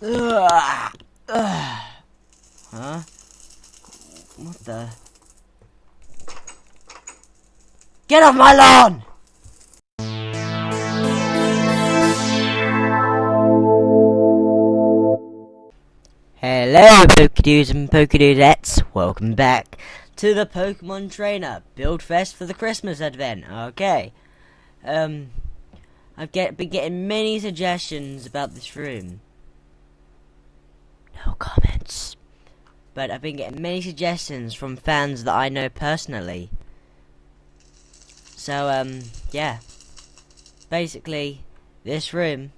Ugh. Ugh. Huh? What the? Get off my lawn! Hello, Pokedoos and Pokedoodettes. Welcome back to the Pokemon Trainer Build Fest for the Christmas Advent. Okay. Um, I've get, been getting many suggestions about this room. No comments. But I've been getting many suggestions from fans that I know personally. So, um, yeah. Basically, this room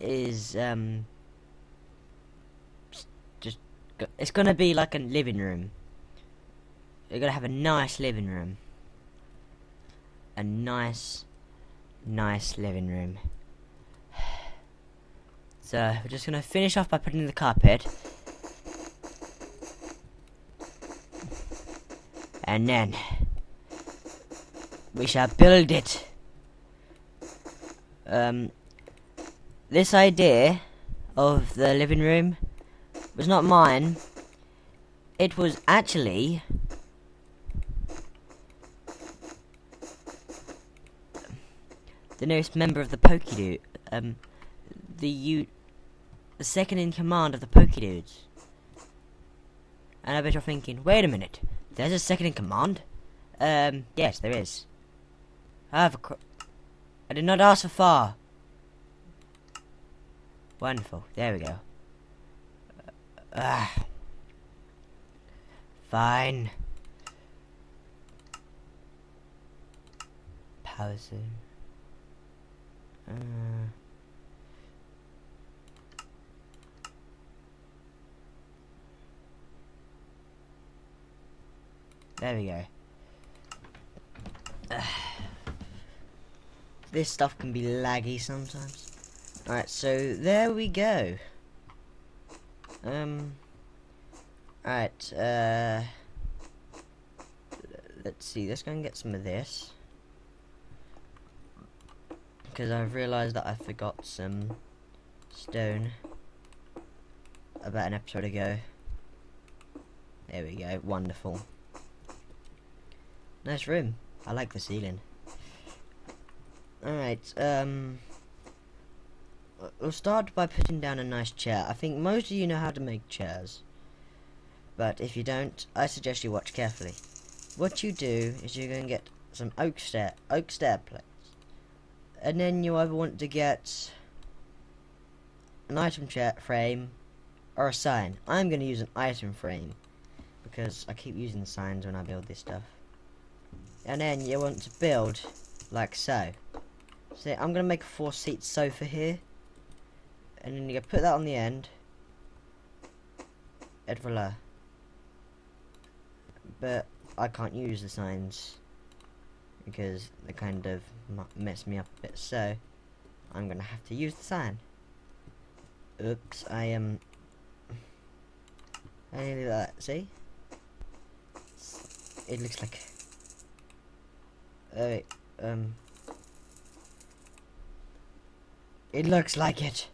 is, um, just, it's gonna be like a living room. You're gonna have a nice living room. A nice, nice living room. So, we're just gonna finish off by putting in the carpet. And then, we shall build it. Um, this idea of the living room was not mine. It was actually the newest member of the Pokédude, um, the U, the second in command of the Pokédudes. And I bet you're thinking, wait a minute, there's a second in command? Um, yes, there is. I have a I did not ask for far. Wonderful. There we go. Uh, ah. Fine. Pause. Uh. There we go. this stuff can be laggy sometimes. Alright, so there we go. Um. Alright, uh. Let's see, let's go and get some of this. Because I've realised that I forgot some stone about an episode ago. There we go, wonderful. Nice room. I like the ceiling. Alright, um... We'll start by putting down a nice chair. I think most of you know how to make chairs. But if you don't, I suggest you watch carefully. What you do is you're going to get some oak stair, oak stair plates. And then you either want to get an item chair frame or a sign. I'm going to use an item frame because I keep using signs when I build this stuff and then you want to build like so. So I'm gonna make a four seat sofa here, and then you put that on the end. Et voila. But I can't use the signs because they kind of mess me up a bit. So I'm gonna have to use the sign. Oops, I am. I nearly that. See? It looks like Um... It looks like it.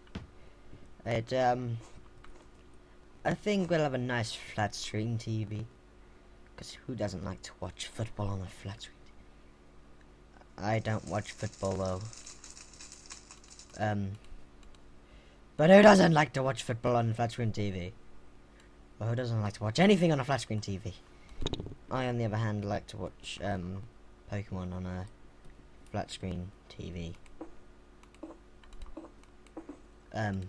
It, um... I think we'll have a nice flat screen TV. Because who doesn't like to watch football on a flat screen I don't watch football though. Um... But who doesn't like to watch football on a flat screen TV? Or who doesn't like to watch anything on a flat screen TV? I, on the other hand, like to watch, um... Pokemon on a flat screen TV. Um.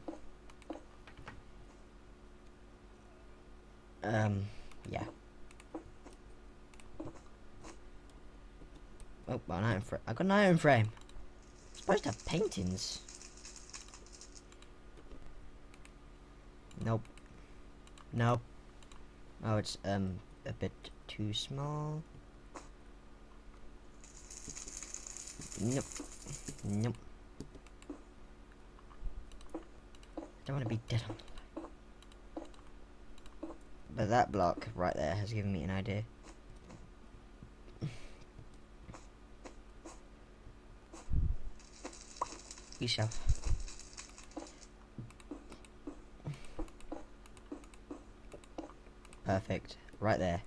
Um, yeah. Oh, an iron frame. I got an iron frame. I'm supposed to have paintings. Nope. Nope. Oh, it's um a bit too small. Nope. Nope. Don't want to be dead on the line. But that block right there has given me an idea. yourself. Perfect. Right there.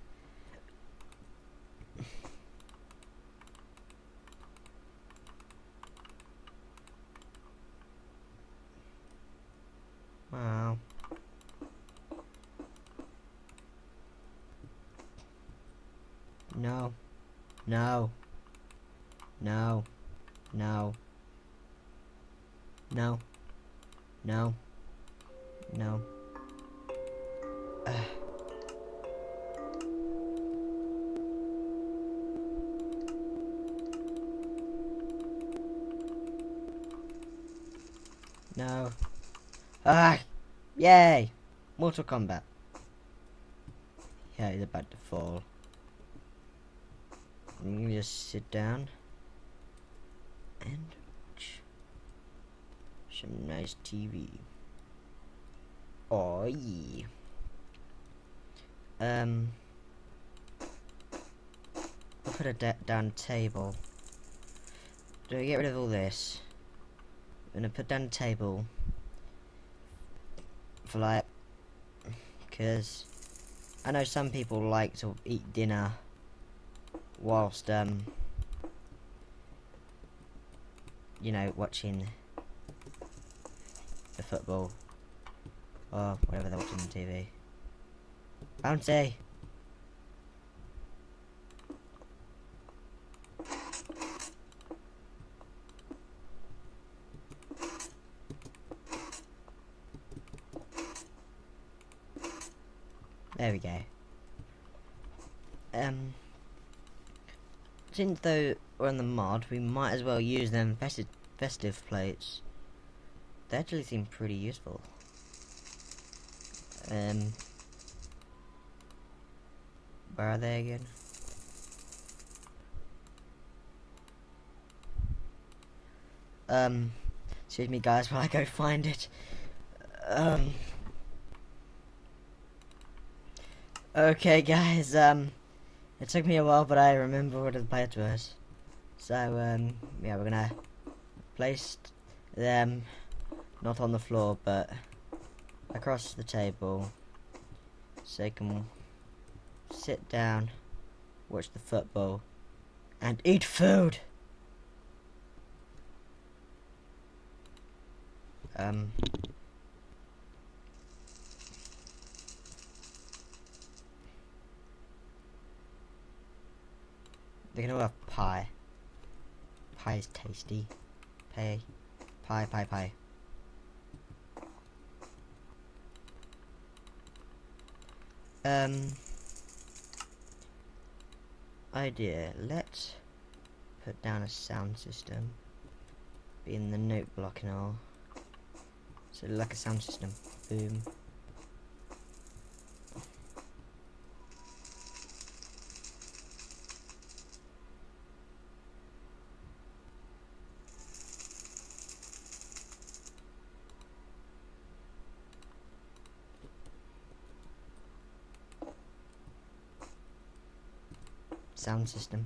No. No. No. No. No. No. Ugh. No. Ah! Yay! Mortal Kombat. Yeah, he's about to fall. I'm gonna just sit down and watch some nice TV. Oh yeah. Um, I'll put a down table. Do I get rid of all this? I'm gonna put down a table for like, because I know some people like to eat dinner whilst um you know watching the football or whatever they're watching on TV. Bouncy. There we go. Um, since though we're on the mod, we might as well use them festive, festive plates. They actually seem pretty useful. Um, where are they again? Um, excuse me guys while I go find it. Um, okay guys, um, it took me a while but I remember what the plate was. So, um, yeah, we're gonna place them not on the floor but across the table so they can sit down, watch the football, and eat food. Um. They can all have pie. Pie is tasty. Pie. Pie, pie, pie. Um, idea. Let's put down a sound system. Be in the note block and all. So like a sound system. Boom. Sound system.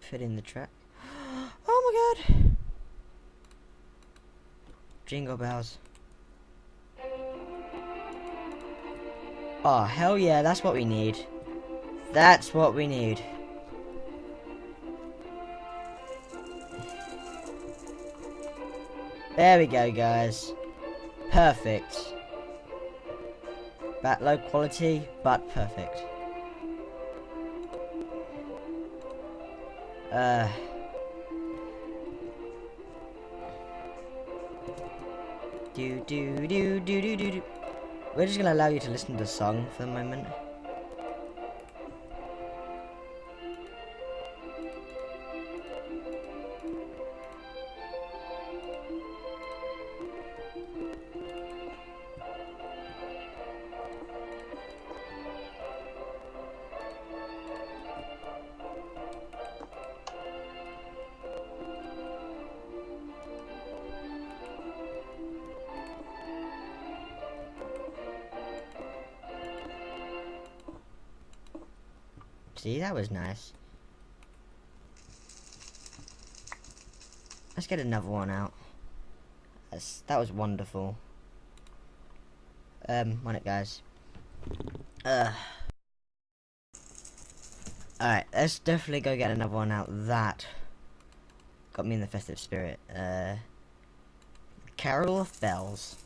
Fit in the track. Oh my god! Jingle bells. Oh, hell yeah, that's what we need. That's what we need. There we go, guys. Perfect. That low quality, but perfect. Uh... Do do do do do do do. We're just gonna allow you to listen to the song for the moment. See, that was nice. Let's get another one out. That's, that was wonderful. Um, on it, guys. Uh. Alright, let's definitely go get another one out. That got me in the festive spirit. Uh, Carol of Bells.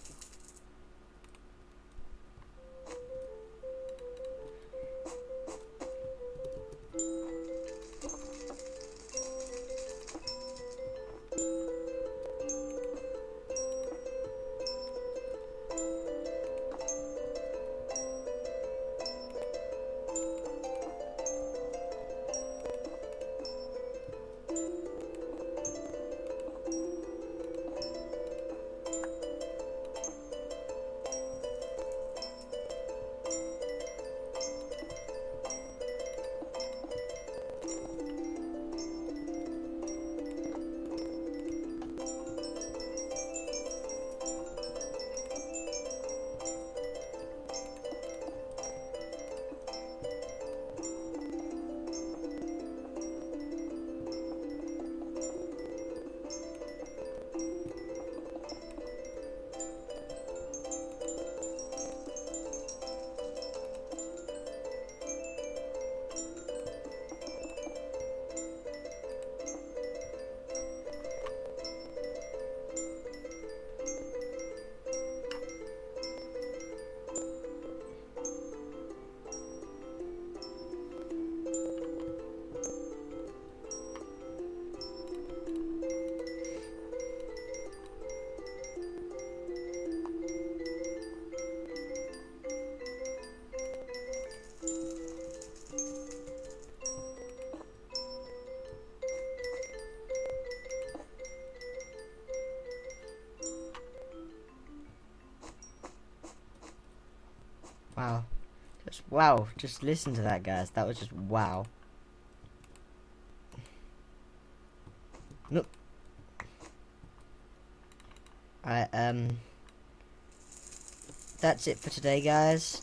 Wow. Just listen to that, guys. That was just wow. Nope. Alright, um... That's it for today, guys.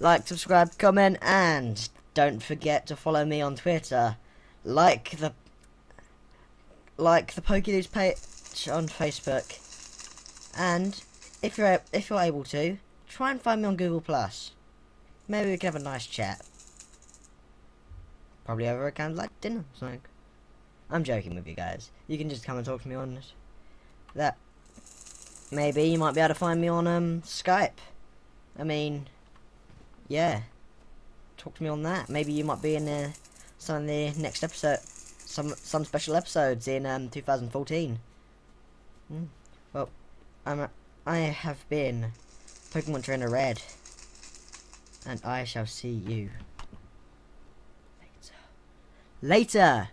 Like, subscribe, comment, and don't forget to follow me on Twitter. Like the... Like the PokeDudes page on Facebook. And, if you're, if you're able to, try and find me on Google Plus. Maybe we can have a nice chat. Probably over a candlelight dinner, something. I'm joking with you guys. You can just come and talk to me on that. Maybe you might be able to find me on um Skype. I mean, yeah. Talk to me on that. Maybe you might be in uh, some of the next episode, some some special episodes in um 2014. Hmm. Well, I'm I have been Pokemon Trainer Red. And I shall see you later. Later!